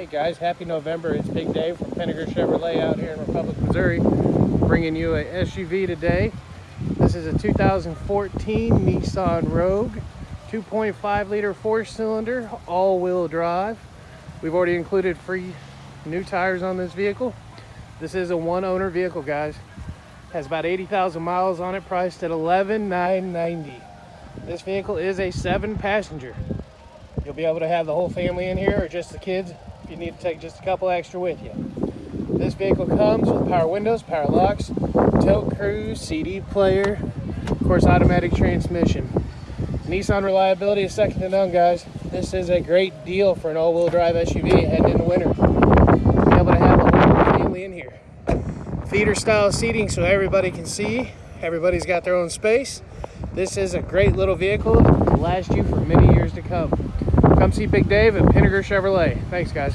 Hey guys, happy November. It's Big Dave from Pinegar Chevrolet out here in Republic, Missouri, bringing you a SUV today. This is a 2014 Nissan Rogue, 2.5 liter four cylinder, all wheel drive. We've already included free new tires on this vehicle. This is a one owner vehicle, guys. Has about 80,000 miles on it, priced at 11,990. This vehicle is a seven passenger. You'll be able to have the whole family in here or just the kids you need to take just a couple extra with you. This vehicle comes with power windows, power locks, tilt cruise, CD player, of course automatic transmission. Nissan reliability is second to none guys. This is a great deal for an all-wheel drive SUV heading into winter. Be able to have a whole family in here. Theater style seating so everybody can see. Everybody's got their own space. This is a great little vehicle will last you for many years to come. Come see Big Dave at Pinegar Chevrolet. Thanks, guys.